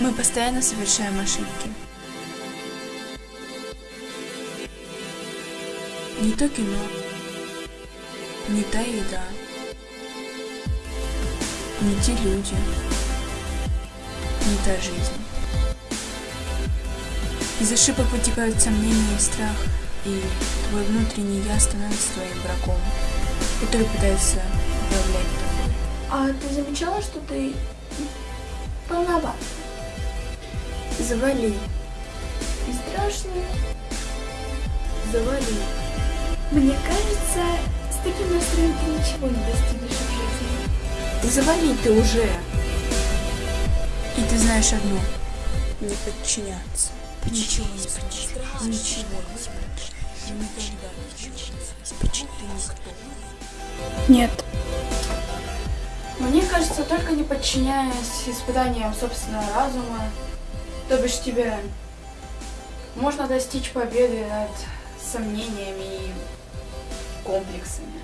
Мы постоянно совершаем ошибки. Не то кино, не та еда, не те люди, не та жизнь. Из ошибок вытекают сомнения и страх, и твой внутренний я становится твоим врагом, который пытается управлять тобой. А ты замечала, что ты полноват Завали, и страшная? завали. Мне кажется, с таким настроем ты ничего не достигнешь в жизни. Завали ты уже. И ты знаешь одно. Не подчиняться. Ничего не подчиняться. Ничего не подчиняться. Никогда ничего не подчиняться. Ты никто. Нет. Мне кажется, только не подчиняясь испытаниям собственного разума, то бишь тебя, можно достичь победы над сомнениями и комплексами.